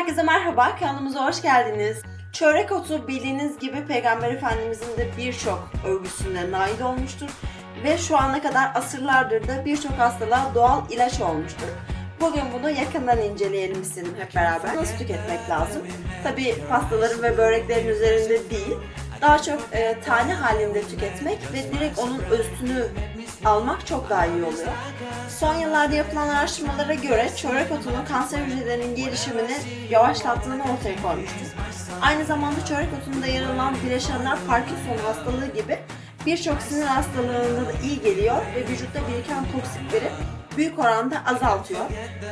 Herkese merhaba, kanalımıza hoş geldiniz. Çörek otu bildiğiniz gibi Peygamber Efendimizin de birçok övgüsünde nail olmuştur. Ve şu ana kadar asırlardır da birçok hastalığa doğal ilaç olmuştur. Bugün bunu yakından inceleyelim istedim hep beraber. Nasıl tüketmek lazım? Tabi pastaların ve böreklerin üzerinde değil, daha çok e, tane halinde tüketmek ve direkt onun özünü almak çok daha iyi oluyor. Son yıllarda yapılan araştırmalara göre çörek otunun kanser hücrelerinin gelişimini yavaşlattığını ortaya koymuştur. Aynı zamanda çörek otunda yer alan bileşenler Parkinson hastalığı gibi birçok sinir hastalığına da iyi geliyor ve vücutta biriken toksikleri büyük oranda azaltıyor.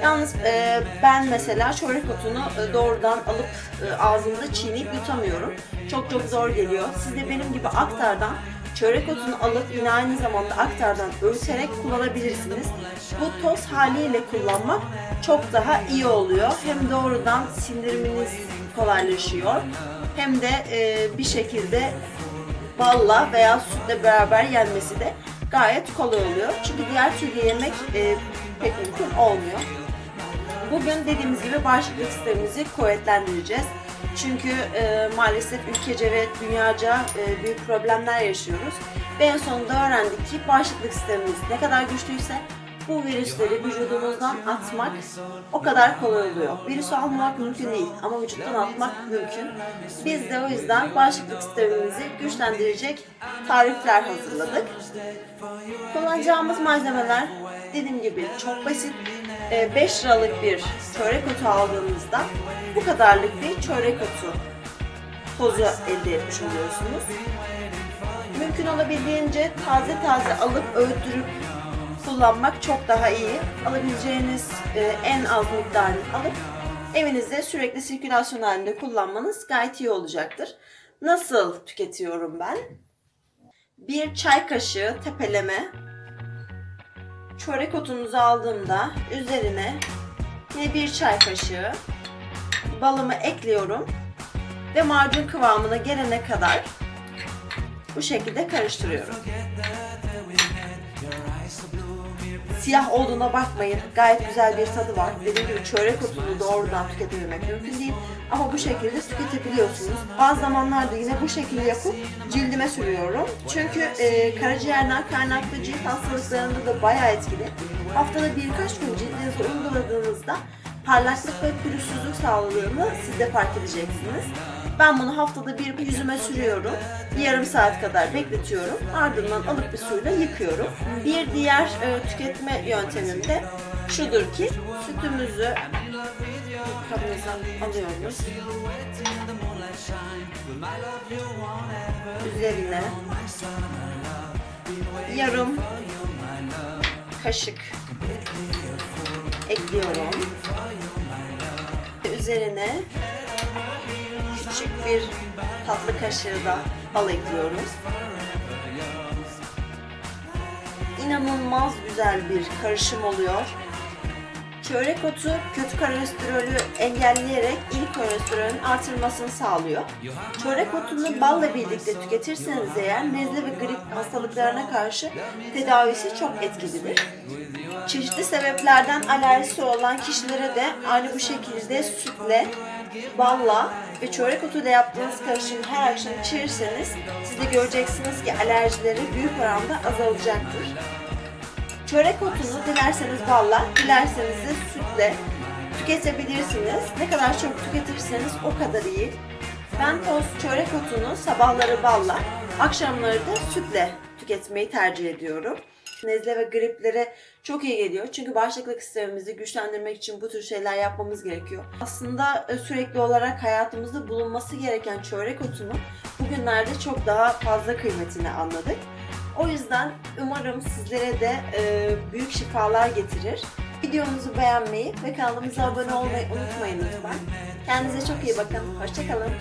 Yalnız e, ben mesela çörek otunu e, doğrudan alıp e, ağzımda çiğneyip yutamıyorum. Çok çok zor geliyor. Siz de benim gibi aktardan çörek otunu alıp yine aynı zamanda aktardan öğüterek kullanabilirsiniz. Bu toz haliyle kullanmak çok daha iyi oluyor. Hem doğrudan sindiriminiz kolaylaşıyor hem de e, bir şekilde balla veya sütle beraber yenmesi de gayet kolay oluyor. Çünkü diğer türlü yemek e, pek mümkün olmuyor. Bugün dediğimiz gibi bağışıklık sistemimizi kuvvetlendireceğiz. Çünkü e, maalesef ülkece ve dünyaca e, büyük problemler yaşıyoruz. Ve en sonunda öğrendik ki bağışıklık sistemimiz ne kadar güçlüyse bu virüsleri vücudumuzdan atmak o kadar kolay oluyor. Virüsü almamak mümkün değil ama vücuttan atmak mümkün. Biz de o yüzden bağışıklık sistemimizi güçlendirecek tarifler hazırladık. Kullanacağımız malzemeler dediğim gibi çok basit. 5 liralık bir çörek otu aldığınızda bu kadarlık bir çörek otu tozu elde etmiş oluyorsunuz. Mümkün olabildiğince taze taze alıp öğütürüp kullanmak çok daha iyi. Alabileceğiniz e, en az miktarını alıp evinizde sürekli sirkülasyon halinde kullanmanız gayet iyi olacaktır. Nasıl tüketiyorum ben? Bir çay kaşığı tepeleme çörek otunuzu aldığımda üzerine yine bir çay kaşığı balımı ekliyorum ve macun kıvamına gelene kadar bu şekilde karıştırıyorum. Siyah olduğuna bakmayın. Gayet güzel bir tadı var. Dediğim gibi çörek otunu doğrudan tüketebilmek mümkün değil. Ama bu şekilde tüketebiliyorsunuz. Bazı zamanlarda yine bu şekilde yapıp cildime sürüyorum. Çünkü e, karaciğerden kaynaklı cilt hastalıklarında da bayağı etkili. Haftada birkaç gün cildinize uyguladığınızda parlaklık ve pürüzsüzlük sağladığını siz de fark edeceksiniz. Ben bunu haftada bir yüzüme sürüyorum. Yarım saat kadar bekletiyorum. Ardından alıp bir suyla yıkıyorum. Bir diğer e, tüketme yöntemim de şudur ki sütümüzü kabımıza alıyoruz. Üzerine yarım kaşık ekliyorum. Üzerine küçük bir tatlı kaşığı da bal ekliyoruz. İnanılmaz güzel bir karışım oluyor. Çörek otu kötü kolesterolü engelleyerek iyi kolesterolün artırılmasını sağlıyor. Çörek otunu balla birlikte tüketirseniz eğer nezle ve grip hastalıklarına karşı tedavisi çok etkilidir. Çeşitli sebeplerden alerjisi olan kişilere de aynı bu şekilde sütle, balla ve çörek otuyla yaptığınız karışımı her akşam içirirseniz siz de göreceksiniz ki alerjileri büyük oranda azalacaktır. Çörek otunu dilerseniz balla, dilerseniz de sütle tüketebilirsiniz. Ne kadar çok tüketirseniz o kadar iyi. Ben toz çörek otunu sabahları balla, akşamları da sütle tüketmeyi tercih ediyorum. Nezle ve griplere çok iyi geliyor. Çünkü bağışıklık sistemimizi güçlendirmek için bu tür şeyler yapmamız gerekiyor. Aslında e, sürekli olarak hayatımızda bulunması gereken çörek otunu bugünlerde çok daha fazla kıymetini anladık. O yüzden umarım sizlere de e, büyük şifalar getirir. Videomuzu beğenmeyi ve kanalımıza abone olmayı unutmayın lütfen. Kendinize çok iyi bakın. Hoşçakalın.